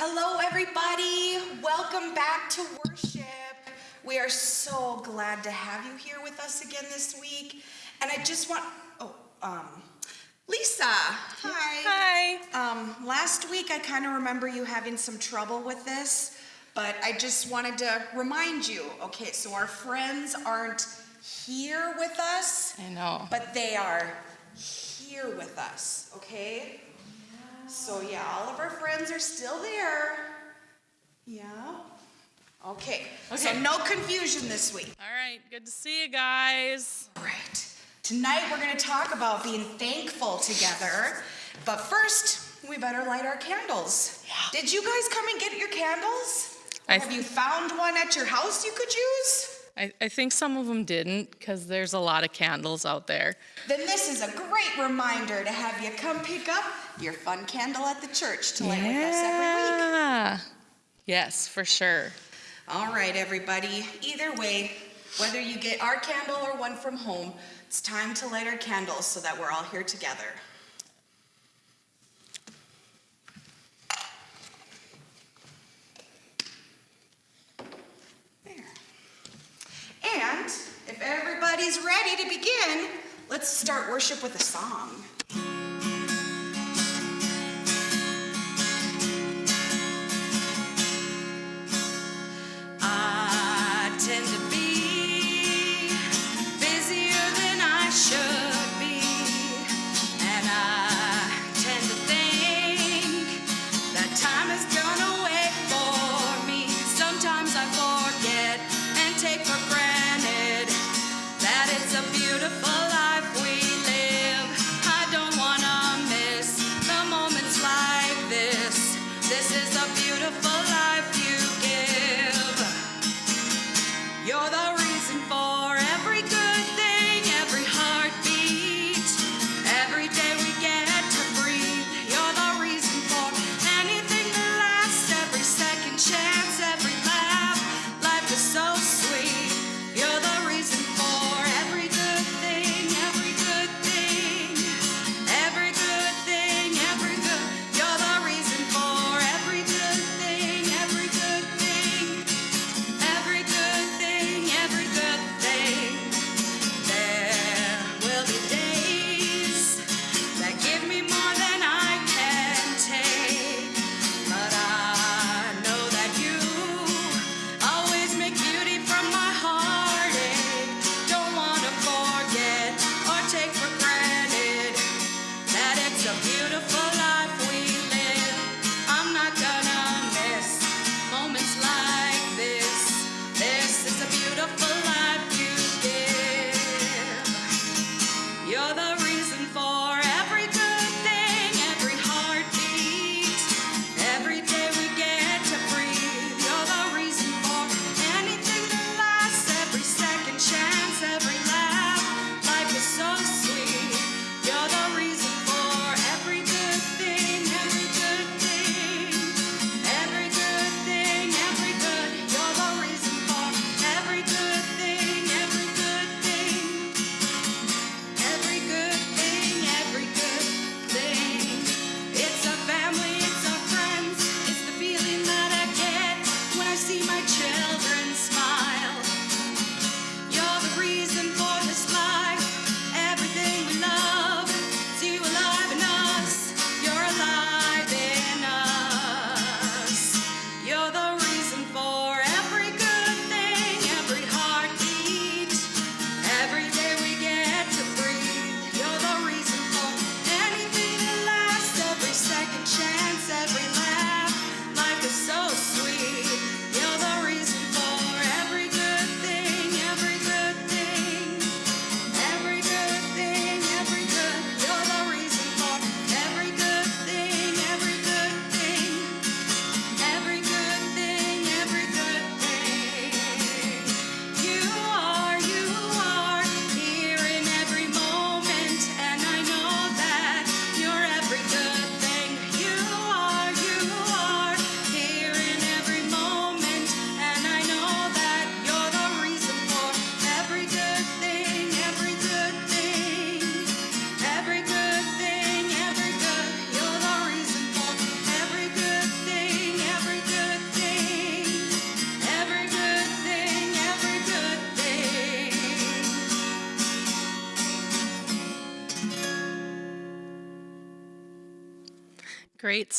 Hello, everybody. Welcome back to worship. We are so glad to have you here with us again this week. And I just want, oh, um, Lisa, hi. Hi. Um, last week I kind of remember you having some trouble with this, but I just wanted to remind you. Okay, so our friends aren't here with us, I know. but they are here with us, okay? So yeah, all of our friends are still there. Yeah. Okay. okay. So no confusion this week. All right, good to see you guys. All right. Tonight we're going to talk about being thankful together. But first, we better light our candles. Yeah. Did you guys come and get your candles? Have you found one at your house you could use? I, I think some of them didn't because there's a lot of candles out there. Then this is a great reminder to have you come pick up your fun candle at the church to light with us every week. Yeah. Yes, for sure. All right, everybody. Either way, whether you get our candle or one from home, it's time to light our candles so that we're all here together. There. And if everybody's ready to begin, let's start worship with a song. every day.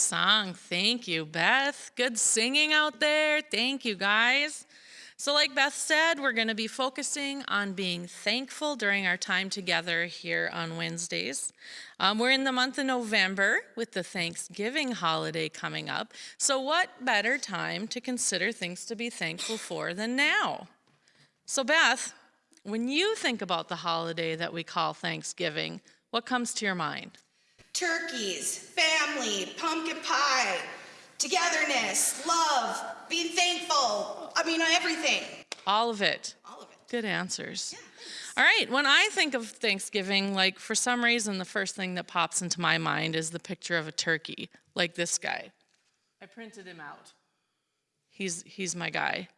Song. Thank you, Beth. Good singing out there. Thank you, guys. So, like Beth said, we're going to be focusing on being thankful during our time together here on Wednesdays. Um, we're in the month of November with the Thanksgiving holiday coming up. So, what better time to consider things to be thankful for than now? So, Beth, when you think about the holiday that we call Thanksgiving, what comes to your mind? Turkeys, family, pumpkin pie, togetherness, love, being thankful. I mean, everything. All of it. All of it. Good answers. Yeah, All right, when I think of Thanksgiving, like for some reason, the first thing that pops into my mind is the picture of a turkey, like this guy. I printed him out. He's, he's my guy.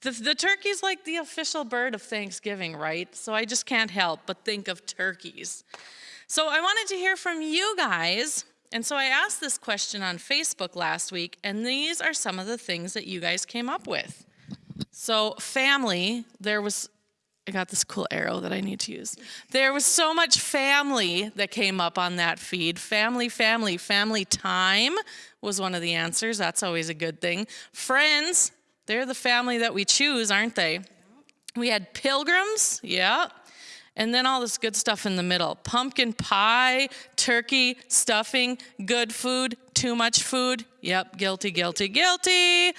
The, the turkey's like the official bird of Thanksgiving, right? So I just can't help but think of turkeys. So I wanted to hear from you guys. And so I asked this question on Facebook last week, and these are some of the things that you guys came up with. So, family, there was, I got this cool arrow that I need to use. There was so much family that came up on that feed. Family, family, family time was one of the answers. That's always a good thing. Friends, they're the family that we choose, aren't they? We had pilgrims, yeah. And then all this good stuff in the middle pumpkin pie, turkey, stuffing, good food, too much food. Yep, guilty, guilty, guilty.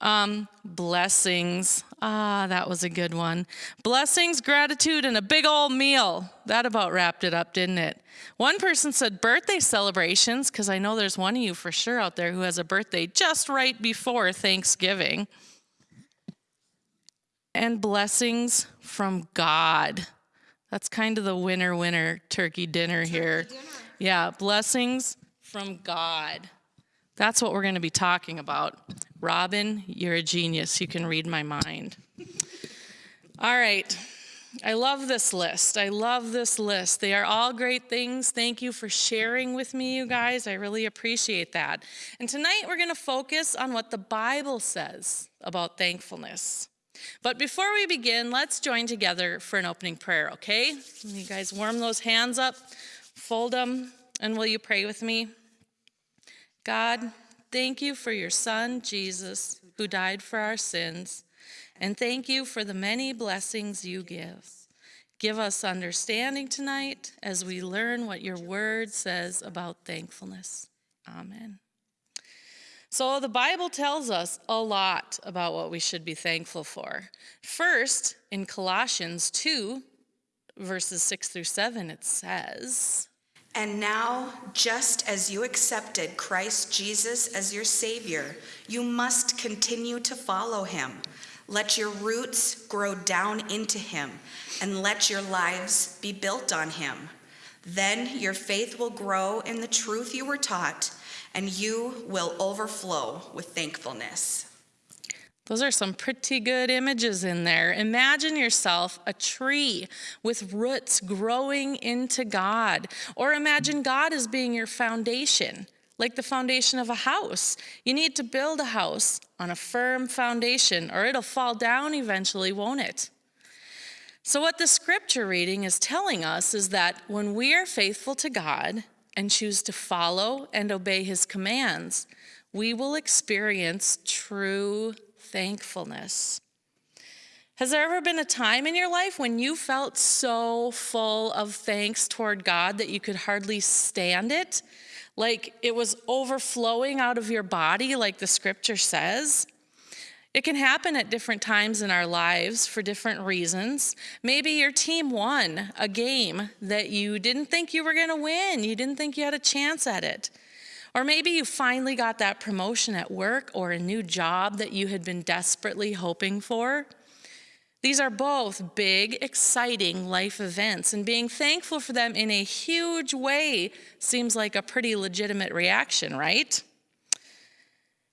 Um, blessings. Ah, that was a good one. Blessings, gratitude, and a big old meal. That about wrapped it up, didn't it? One person said birthday celebrations, because I know there's one of you for sure out there who has a birthday just right before Thanksgiving. And blessings from God. That's kind of the winner winner turkey dinner here. Yeah, blessings from God. That's what we're going to be talking about. Robin, you're a genius. You can read my mind. All right. I love this list. I love this list. They are all great things. Thank you for sharing with me, you guys. I really appreciate that. And tonight we're going to focus on what the Bible says about thankfulness. But before we begin, let's join together for an opening prayer, okay? You guys warm those hands up, fold them, and will you pray with me? God, thank you for your Son, Jesus, who died for our sins, and thank you for the many blessings you give. Give us understanding tonight as we learn what your word says about thankfulness. Amen. So, the Bible tells us a lot about what we should be thankful for. First, in Colossians 2, verses 6 through 7, it says, And now, just as you accepted Christ Jesus as your Savior, you must continue to follow him. Let your roots grow down into him, and let your lives be built on him. Then your faith will grow in the truth you were taught and you will overflow with thankfulness. Those are some pretty good images in there. Imagine yourself a tree with roots growing into God. Or imagine God as being your foundation, like the foundation of a house. You need to build a house on a firm foundation, or it'll fall down eventually, won't it? So, what the scripture reading is telling us is that when we are faithful to God, and choose to follow and obey his commands, we will experience true thankfulness. Has there ever been a time in your life when you felt so full of thanks toward God that you could hardly stand it? Like it was overflowing out of your body, like the scripture says? It can happen at different times in our lives for different reasons. Maybe your team won a game that you didn't think you were going to win, you didn't think you had a chance at it. Or maybe you finally got that promotion at work or a new job that you had been desperately hoping for. These are both big, exciting life events, and being thankful for them in a huge way seems like a pretty legitimate reaction, right?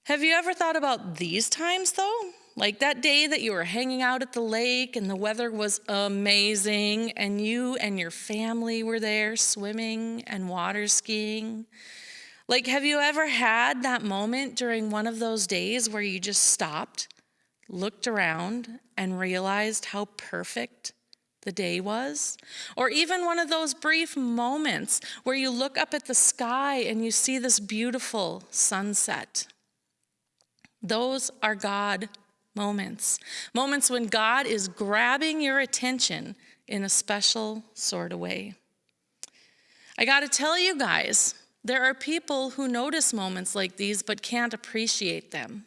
Have you ever thought about these times though? Like that day that you were hanging out at the lake and the weather was amazing, and you and your family were there swimming and water skiing. Like, have you ever had that moment during one of those days where you just stopped, looked around, and realized how perfect the day was, or even one of those brief moments where you look up at the sky and you see this beautiful sunset. Those are God moments, moments when God is grabbing your attention in a special sort of way. I got to tell you guys, there are people who notice moments like these but can't appreciate them.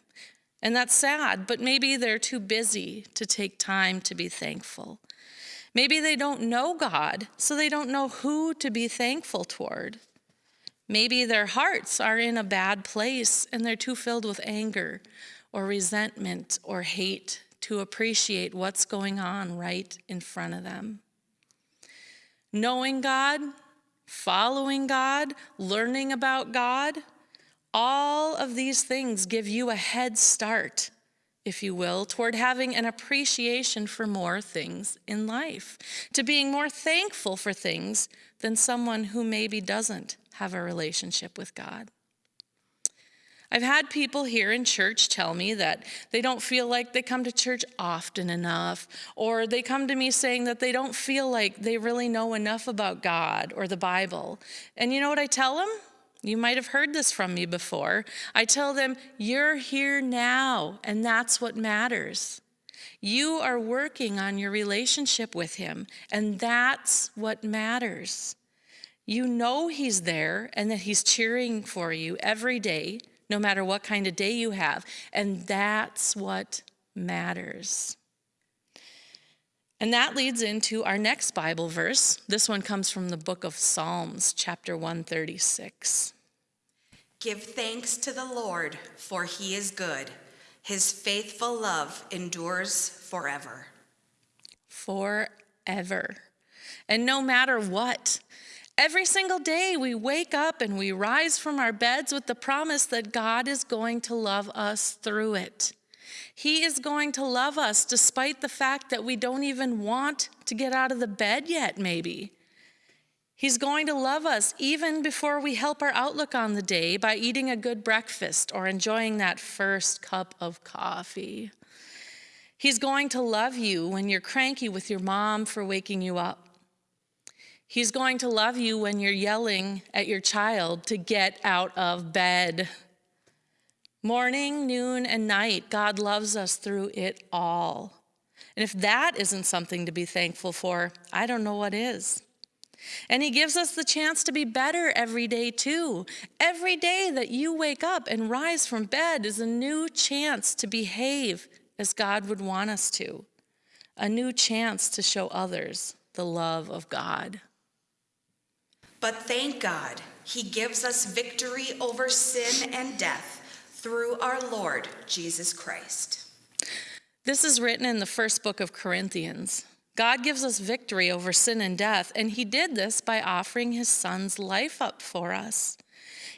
And that's sad, but maybe they're too busy to take time to be thankful. Maybe they don't know God, so they don't know who to be thankful toward. Maybe their hearts are in a bad place and they're too filled with anger or resentment or hate to appreciate what's going on right in front of them. Knowing God, following God, learning about God, all of these things give you a head start if you will, toward having an appreciation for more things in life, to being more thankful for things than someone who maybe doesn't have a relationship with God. I've had people here in church tell me that they don't feel like they come to church often enough, or they come to me saying that they don't feel like they really know enough about God or the Bible. And you know what I tell them? You might have heard this from me before. I tell them, You're here now, and that's what matters. You are working on your relationship with Him, and that's what matters. You know He's there and that He's cheering for you every day, no matter what kind of day you have, and that's what matters. And that leads into our next Bible verse. This one comes from the book of Psalms, chapter 136. Give thanks to the Lord, for he is good. His faithful love endures forever. Forever. And no matter what, every single day we wake up and we rise from our beds with the promise that God is going to love us through it. He is going to love us despite the fact that we don't even want to get out of the bed yet, maybe. He's going to love us even before we help our outlook on the day by eating a good breakfast or enjoying that first cup of coffee. He's going to love you when you're cranky with your mom for waking you up. He's going to love you when you're yelling at your child to get out of bed. Morning, noon, and night, God loves us through it all. And if that isn't something to be thankful for, I don't know what is. And He gives us the chance to be better every day, too. Every day that you wake up and rise from bed is a new chance to behave as God would want us to, a new chance to show others the love of God. But thank God, He gives us victory over sin and death through our Lord Jesus Christ. This is written in the first book of Corinthians. God gives us victory over sin and death, and He did this by offering His Son's life up for us.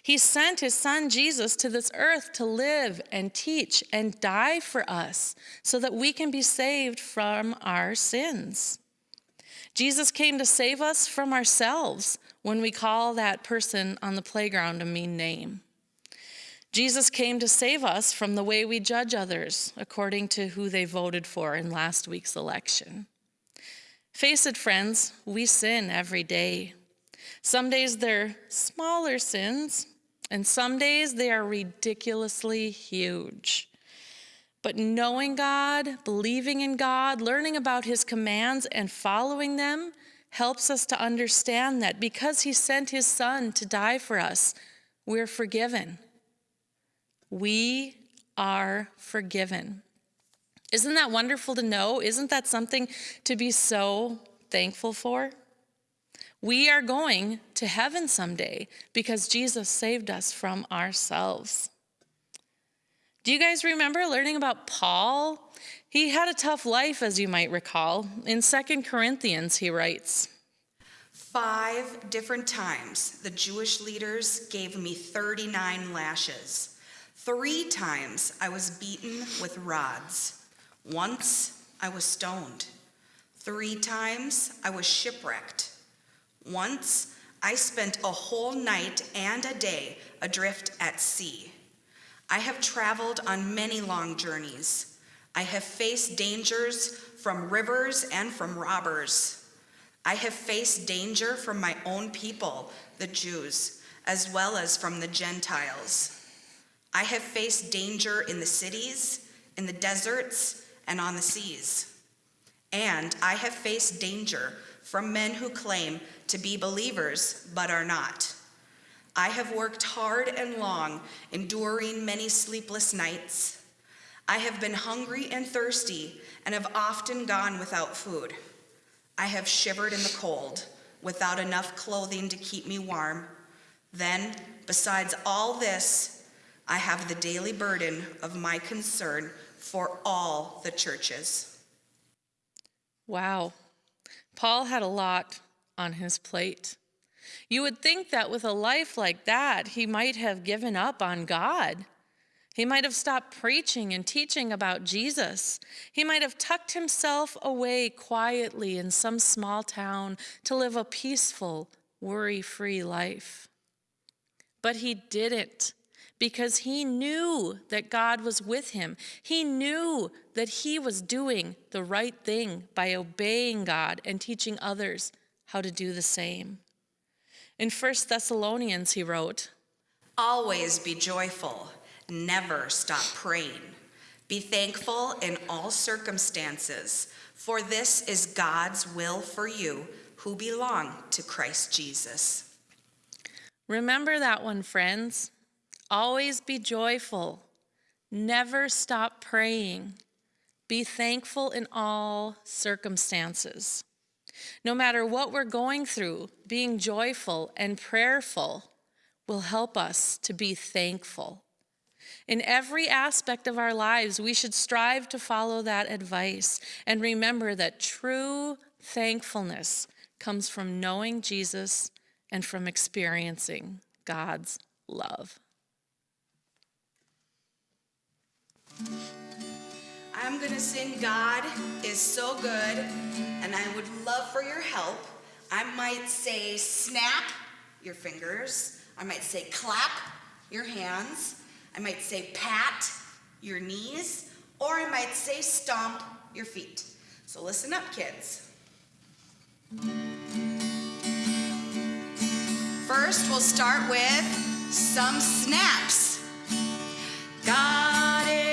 He sent His Son Jesus to this earth to live and teach and die for us so that we can be saved from our sins. Jesus came to save us from ourselves when we call that person on the playground a mean name. Jesus came to save us from the way we judge others according to who they voted for in last week's election. Face it, friends, we sin every day. Some days they're smaller sins, and some days they are ridiculously huge. But knowing God, believing in God, learning about His commands, and following them helps us to understand that because He sent His Son to die for us, we're forgiven. We are forgiven. Isn't that wonderful to know? Isn't that something to be so thankful for? We are going to heaven someday because Jesus saved us from ourselves. Do you guys remember learning about Paul? He had a tough life, as you might recall. In 2 Corinthians, he writes Five different times the Jewish leaders gave me 39 lashes. Three times I was beaten with rods. Once I was stoned. Three times I was shipwrecked. Once I spent a whole night and a day adrift at sea. I have traveled on many long journeys. I have faced dangers from rivers and from robbers. I have faced danger from my own people, the Jews, as well as from the Gentiles. I have faced danger in the cities, in the deserts, and on the seas. And I have faced danger from men who claim to be believers but are not. I have worked hard and long, enduring many sleepless nights. I have been hungry and thirsty and have often gone without food. I have shivered in the cold without enough clothing to keep me warm. Then, besides all this, I have the daily burden of my concern for all the churches. Wow. Paul had a lot on his plate. You would think that with a life like that, he might have given up on God. He might have stopped preaching and teaching about Jesus. He might have tucked himself away quietly in some small town to live a peaceful, worry free life. But he didn't because he knew that God was with him. He knew that he was doing the right thing by obeying God and teaching others how to do the same. In 1 Thessalonians, he wrote, Always be joyful, never stop praying. Be thankful in all circumstances, for this is God's will for you who belong to Christ Jesus. Remember that one, friends. Always be joyful. Never stop praying. Be thankful in all circumstances. No matter what we're going through, being joyful and prayerful will help us to be thankful. In every aspect of our lives, we should strive to follow that advice and remember that true thankfulness comes from knowing Jesus and from experiencing God's love. I'm to sing God is so good, and I would love for your help. I might say snap your fingers, I might say clap your hands, I might say pat your knees, or I might say stomp your feet. So listen up, kids. First, we'll start with some snaps. God is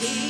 Yeah.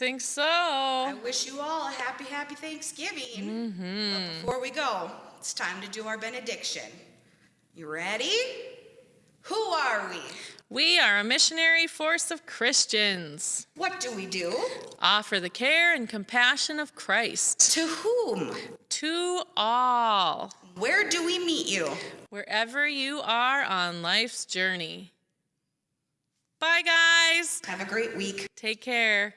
Think so. I wish you all a happy, happy Thanksgiving. Mm-hmm. But before we go, it's time to do our benediction. You ready? Who are we? We are a missionary force of Christians. What do we do? Offer the care and compassion of Christ To whom? to all, Where do we meet you? wherever you are on life's journey. Bye, guys. Have a great week. Take care.